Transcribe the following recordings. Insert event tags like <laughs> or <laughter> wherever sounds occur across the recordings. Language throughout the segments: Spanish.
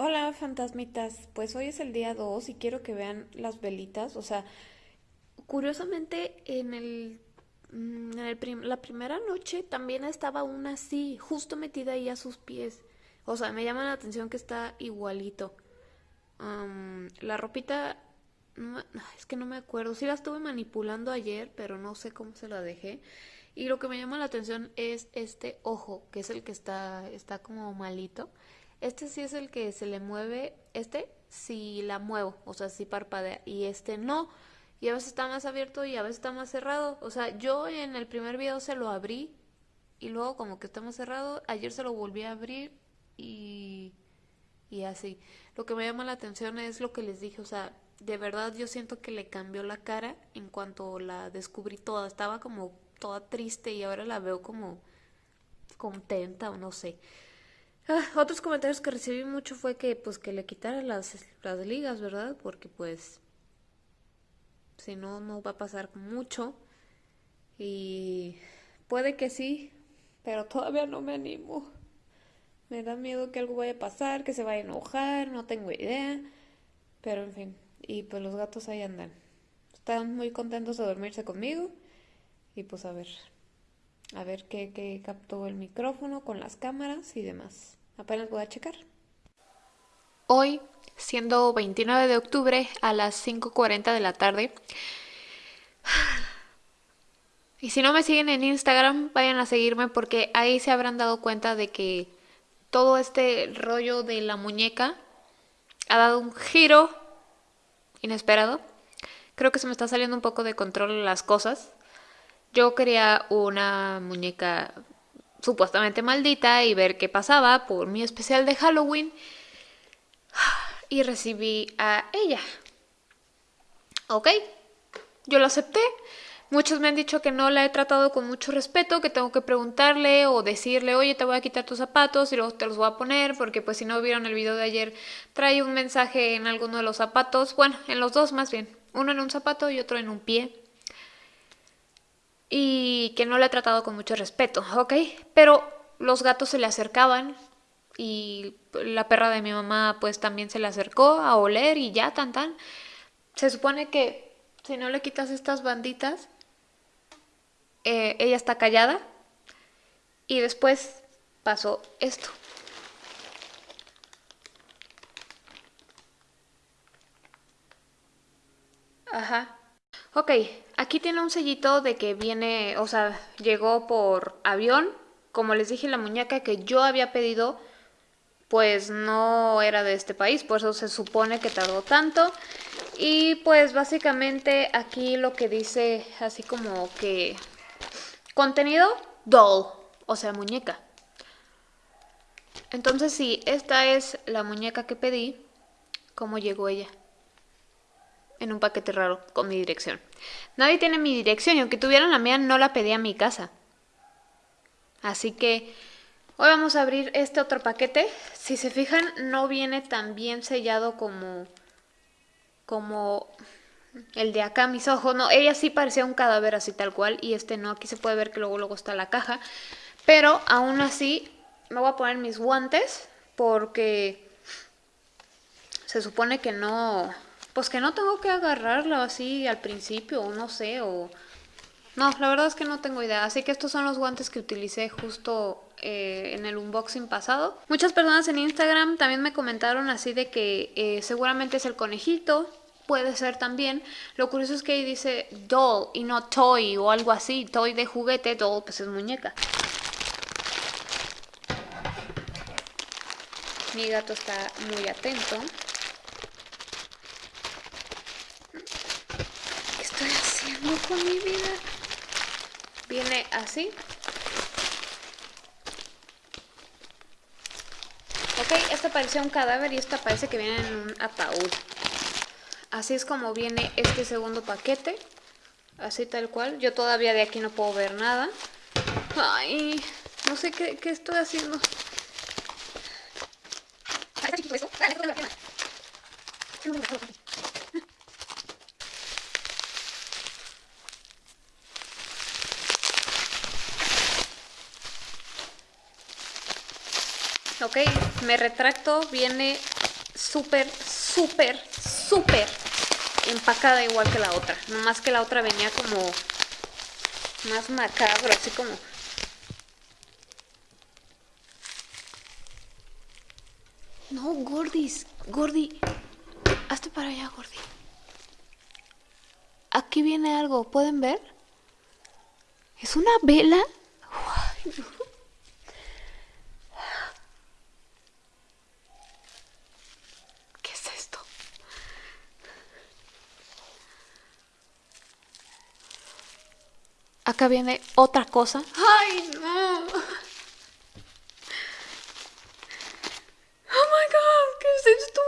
Hola, fantasmitas. Pues hoy es el día 2 y quiero que vean las velitas. O sea, curiosamente en el, mm, en el la primera noche también estaba una así, justo metida ahí a sus pies. O sea, me llama la atención que está igualito. La ropita, no es que no me acuerdo. Sí la estuve manipulando ayer, pero no sé cómo se la dejé. Y lo que me llama la atención es este ojo, que es el que está, está como malito. Este sí es el que se le mueve. Este sí la muevo, o sea, sí parpadea. Y este no. Y a veces está más abierto y a veces está más cerrado. O sea, yo en el primer video se lo abrí y luego como que está más cerrado. Ayer se lo volví a abrir y y así. Lo que me llama la atención es lo que les dije, o sea, de verdad yo siento que le cambió la cara en cuanto la descubrí toda. Estaba como toda triste y ahora la veo como contenta o no sé. Ah, otros comentarios que recibí mucho fue que pues que le quitara las, las ligas, ¿verdad? Porque pues si no, no va a pasar mucho. Y puede que sí, pero todavía no me animo. Me da miedo que algo vaya a pasar, que se vaya a enojar, no tengo idea. Pero en fin, y pues los gatos ahí andan. Están muy contentos de dormirse conmigo. Y pues a ver, a ver qué, qué captó el micrófono con las cámaras y demás. Apenas voy a checar. Hoy, siendo 29 de octubre a las 5.40 de la tarde. <sighs> Y si no me siguen en Instagram, vayan a seguirme porque ahí se habrán dado cuenta de que todo este rollo de la muñeca ha dado un giro inesperado. Creo que se me está saliendo un poco de control las cosas. Yo quería una muñeca supuestamente maldita y ver qué pasaba por mi especial de Halloween. Y recibí a ella. Ok, yo lo acepté. Muchos me han dicho que no la he tratado con mucho respeto, que tengo que preguntarle o decirle, oye, te voy a quitar tus zapatos y luego te los voy a poner, porque pues si no vieron el video de ayer, trae un mensaje en alguno de los zapatos, bueno, en los dos más bien, uno en un zapato y otro en un pie. Y que no la he tratado con mucho respeto, ¿ok? Pero los gatos se le acercaban y la perra de mi mamá pues también se le acercó a oler y ya, tan tan. Se supone que si no le quitas estas banditas, eh, ella está callada y después pasó esto. Ajá. Ok, aquí tiene un sellito de que viene, o sea, llegó por avión. Como les dije, la muñeca que yo había pedido, pues no era de este país, por eso se supone que tardó tanto. Y pues básicamente aquí lo que dice así como que contenido doll, o sea, muñeca. Entonces sí, esta es la muñeca que pedí, cómo llegó ella en un paquete raro con mi dirección. Nadie tiene mi dirección y aunque tuvieran la mía no la pedí a mi casa. Así que hoy vamos a abrir este otro paquete. Si se fijan no viene tan bien sellado como como el de acá mis ojos. No, ella sí parecía un cadáver así tal cual y este no. Aquí se puede ver que luego luego está la caja. Pero aún así me voy a poner mis guantes porque se supone que no pues que no tengo que agarrarla así al principio, o no sé, o... No, la verdad es que no tengo idea. Así que estos son los guantes que utilicé justo eh, en el unboxing pasado. Muchas personas en Instagram también me comentaron así de que eh, seguramente es el conejito. Puede ser también. Lo curioso es que ahí dice doll y no toy o algo así. Toy de juguete, doll pues es muñeca. Mi gato está muy atento. Haciendo con mi vida? Viene así. Ok, esta parecía un cadáver y esta parece que viene en un ataúd. Así es como viene este segundo paquete. Así tal cual. Yo todavía de aquí no puedo ver nada. Ay, no sé qué estoy haciendo. Ok, me retracto, viene súper, súper, súper empacada igual que la otra. Nomás que la otra venía como más macabro, así como... No, Gordis, Gordi, hazte para allá, Gordi. Aquí viene algo, ¿pueden ver? ¿Es una vela? ¿Qué es esto? Acá viene otra cosa. ¡Ay, no! ¡Oh, my God! ¿Qué es esto?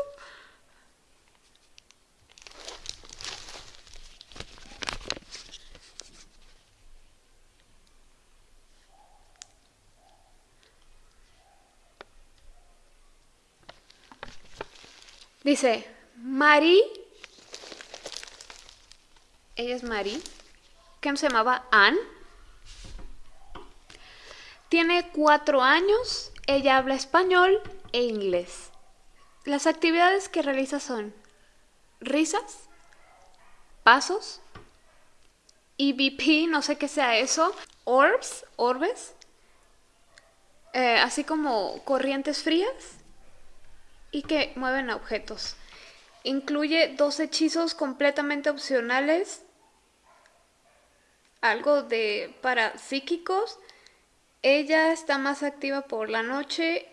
Dice, Mari, ella es Mari, que se llamaba Anne. Tiene cuatro años, ella habla español e inglés. Las actividades que realiza son risas, pasos, EVP, no sé qué sea eso, orbs, orbes, eh, así como corrientes frías y que mueven objetos. Incluye dos hechizos completamente opcionales, algo de para psíquicos. Ella está más activa por la noche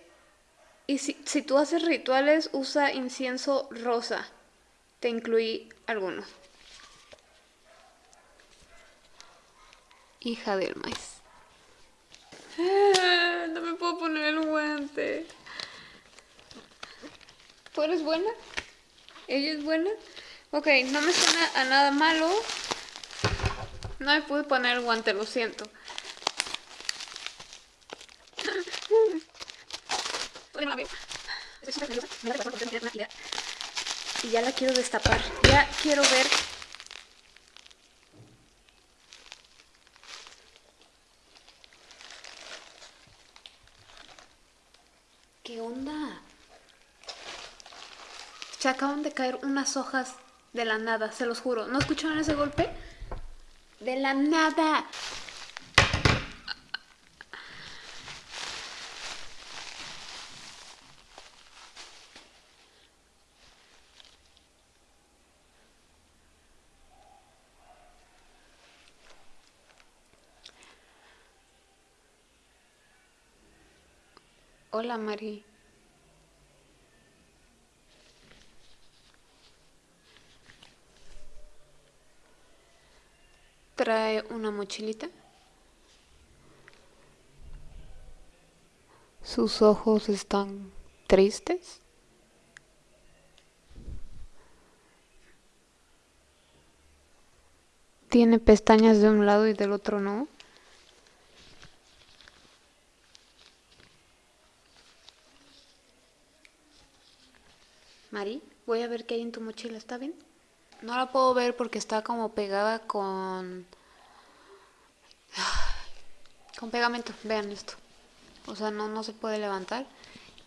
y si, si tú haces rituales usa incienso rosa. Te incluí algunos. Hija del <laughs> maíz. No me puedo poner el guante. ¿Tú eres buena? ¿Ella es buena? Ok, no me suena a nada malo. No me pude poner el guante, lo siento. Y ya la quiero destapar. Ya quiero ver ¿Qué onda? Se acaban de caer unas hojas de la nada, se los juro. ¿No escucharon ese golpe? De la nada. Hola, Mari. Trae una mochilita. Sus ojos están tristes. Tiene pestañas de un lado y del otro no. Mari, voy a ver qué hay en tu mochila, ¿está bien? No la puedo ver porque está como pegada con... <sighs> Con pegamento, vean esto. O sea, no, no se puede levantar.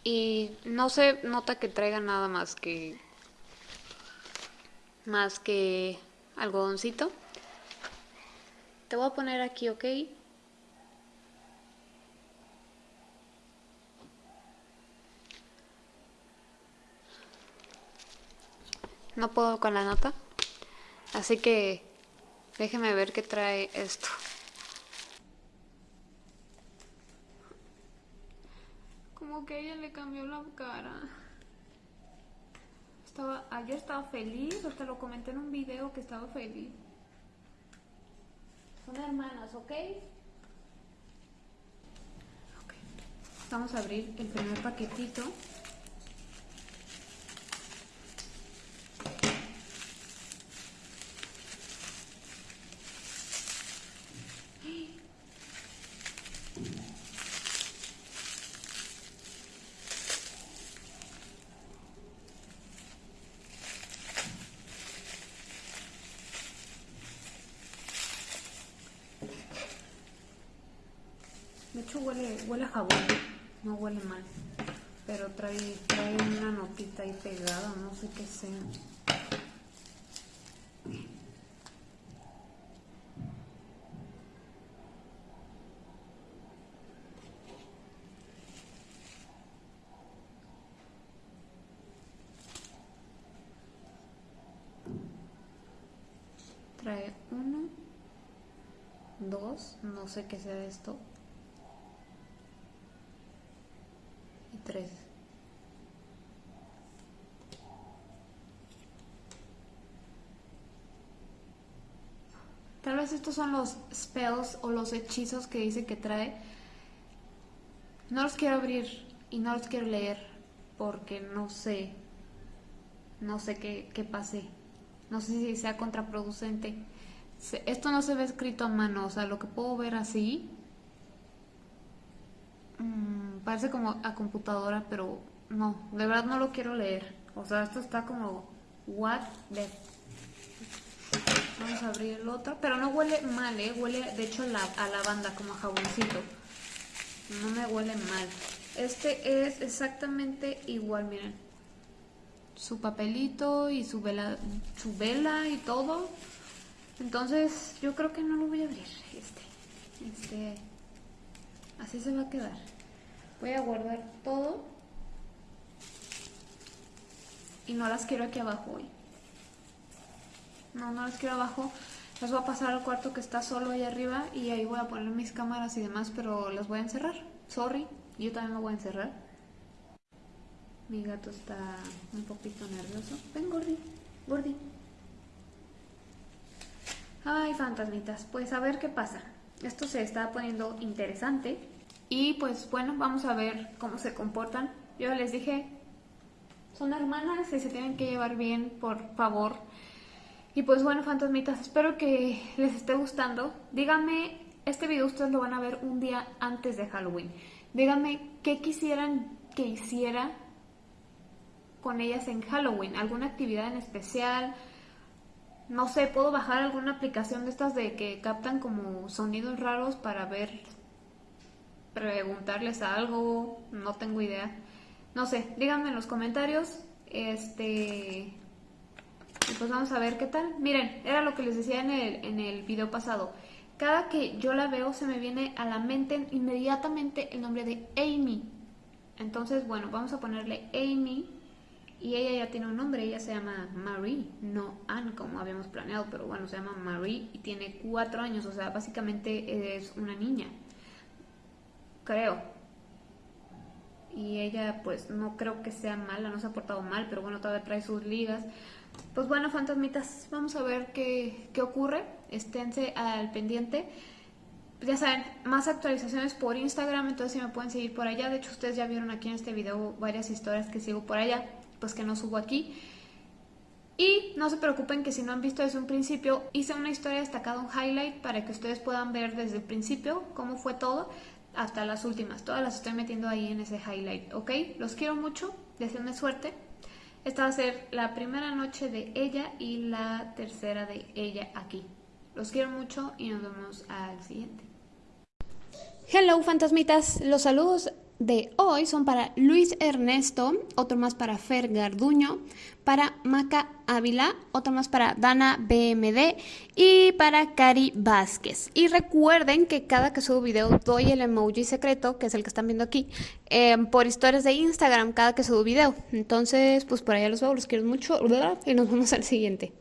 Y no se nota que traiga nada más que... Más que algodoncito. Te voy a poner aquí, ¿ok? No puedo con la nota. Así que déjeme ver qué trae esto. Como que ella le cambió la cara. Estaba, ayer estaba feliz, hasta lo comenté en un video que estaba feliz. Son hermanas, ¿ok? Ok. Vamos a abrir el primer paquetito. Hecho huele, huele a jabón, no huele mal. pero trae, trae una notita ahí pegada, no sé qué sea. Trae uno, dos, no sé qué sea esto, Tal vez estos son los spells o los hechizos que dice que trae. No los quiero abrir y no los quiero leer porque no sé, no sé qué, qué pase. No sé si sea contraproducente. Esto no se ve escrito a mano, o sea, lo que puedo ver así mmm, parece como a computadora, pero no, de verdad no lo quiero leer. O sea, esto está como what the Vamos a abrir el otro, pero no huele mal, ¿eh? Huele, de hecho, a lavanda, como a jaboncito. No me huele mal. Este es exactamente igual, miren su papelito y su vela, su vela y todo. Entonces yo creo que no lo voy a abrir. Este, este, así se va a quedar. Voy a guardar todo y no las quiero aquí abajo hoy. No, no las quiero abajo. Las voy a pasar al cuarto que está solo ahí arriba y ahí voy a poner mis cámaras y demás, pero las voy a encerrar. Sorry, yo también me voy a encerrar. Mi gato está un poquito nervioso. Ven, Gordi. Gordi. Ay, fantasmitas. Pues a ver qué pasa. Esto se está poniendo interesante. Y pues bueno, vamos a ver cómo se comportan. Yo les dije, son hermanas y se tienen que llevar bien, por favor. Y pues bueno, fantasmitas, espero que les esté gustando. Díganme, este video ustedes lo van a ver un día antes de Halloween. Díganme qué quisieran que hiciera con ellas en Halloween, alguna actividad en especial. No sé, puedo bajar alguna aplicación de estas de que captan como sonidos raros para ver, preguntarles algo, no tengo idea. No sé, díganme en los comentarios. Este. Y pues vamos a ver qué tal. Miren, era lo que les decía en el, en el video pasado. Cada que yo la veo se me viene a la mente inmediatamente el nombre de Amy. Entonces, bueno, vamos a ponerle Amy y ella ya tiene un nombre, ella se llama Marie, no Anne como habíamos planeado, pero bueno, se llama Marie y tiene cuatro años, o sea, básicamente es una niña, creo. Y ella pues no creo que sea mala, no se ha portado mal, pero bueno, todavía trae sus ligas. Pues bueno, fantasmitas, vamos a ver qué, qué ocurre, esténse al pendiente. Ya saben, más actualizaciones por Instagram, entonces si me pueden seguir por allá. De hecho, ustedes ya vieron aquí en este video varias historias que sigo por allá pues que no subo aquí. Y no se preocupen que si no han visto desde un principio, hice una historia destacada, un highlight, para que ustedes puedan ver desde el principio cómo fue todo hasta las últimas. Todas las estoy metiendo ahí en ese highlight, ¿ok? Los quiero mucho, deseenme suerte. Esta va a ser la primera noche de ella y la tercera de ella aquí. Los quiero mucho y nos vemos al siguiente. Hello fantasmitas, los saludos de hoy son para Luis Ernesto, otro más para Fer Garduño, para Maca Ávila, otro más para Dana BMD y para Cari Vázquez. Y recuerden que cada que subo video doy el emoji secreto, que es el que están viendo aquí, em, por historias de Instagram cada que subo video. Entonces, pues por allá los veo, los quiero mucho y nos vemos al siguiente.